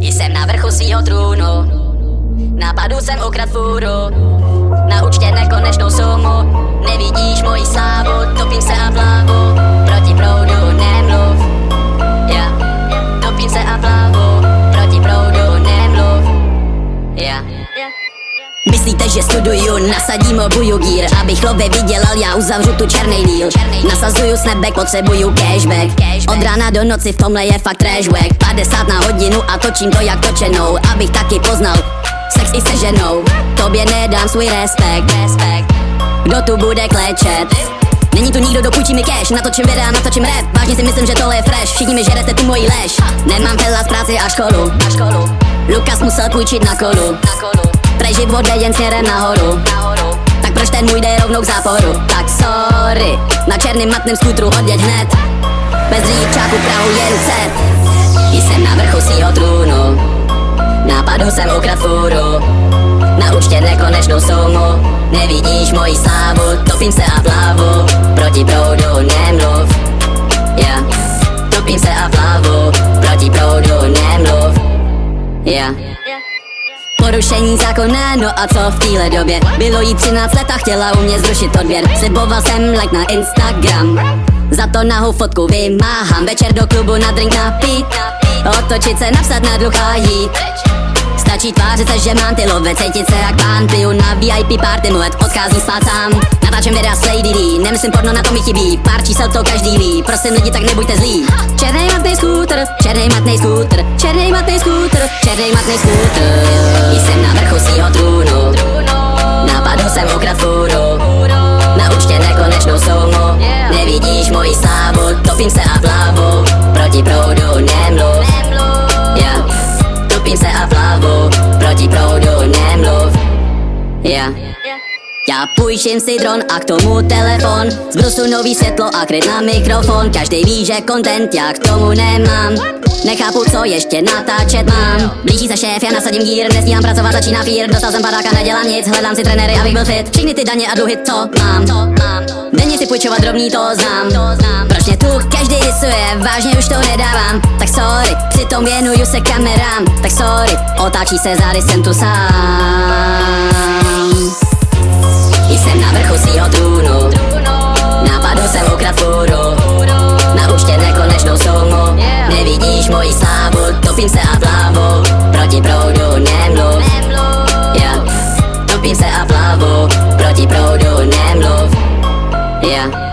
Jsem na vrchu svýho trůnu. Napadu jsem ukrad fůru Na účtě nekonečnou sumu. Nevidíš moji slávu Topím se a plavu že studuju, nasadím obuju gír Abych love vydělal, já uzavřu tu černý díl. Nasazuju snapback, potřebuju cashback. Od rána do noci v tomhle je fakt trashback 50 na hodinu a točím to jak točenou Abych taky poznal sex i se ženou. Tobě nedám svůj respekt. Kdo tu bude klečet? Není tu nikdo, dopůjčí mi cash. Natočím videa, natočím rap. Vážně si myslím, že tohle je fresh. Všichni mi žerete tu moji lež. Nemám hela z práci a školu. Lukas musel půjčit na kolu Prej život jde jen směrem nahoru. Tak proč ten můj jde rovnou k záporu? Tak sorry Na černým matném skútru odjeď hned. Bez řidičáku Prahu jen set Jsem na vrchu svýho trůnu. Nápadu jsem ukrad fůru. Na účtě nekonečnou sumu. Nevidíš moji slávu Topím se a plavu Proti proudu nemluv. Yeah. Topím se a plavu Proti proudu nemluv. Yeah. Porušení zákona, no a co v téhle době? Bylo jí 13 let a chtěla u mě zrušit odběr. Sliboval jsem like na Instagram. Za to nahou fotku vymáhám. Večer do klubu na drink napít. Otočit se, napsat na dluh a jít. Stačí tvářit se, že mám ty love, cítit se jak pán Piju na VIP party, mu odcházím spát sám Natáčem videa s Lady D, nemyslím porno, na to mi chybí. Pár čísel to každý ví, prosím lidi, tak nebuďte zlí. Černý matný skútr, černý matný skútr Černý matný skútr, černý matný skútr. Jsem na vrchu svýho trůnu. Napadl jsem ukrad fůru Na účtě nekonečnou sumu Nevidíš moji slávu, topím se a plavu Půjčím si dron a k tomu telefon. Z brusu nový světlo a kryt na mikrofon. Každý ví, že content já k tomu nemám. Nechápu, co ještě natáčet mám. Blíží se šéf, já nasadím gír Nestíhám pracovat, začíná fír. Dostal jsem baráka, nedělám nic Hledám si trenéry, abych byl fit. Všechny ty daně a dluhy, co mám. Denně si půjčovat drobný, to znám. Proč mě tu každý rysuje, vážně už to nedávám. Tak sorry, přitom věnuju se kamerám. Tak sorry, otáčí se zády, jsem tu sám hlavou Proti proudu nemluv. Yeah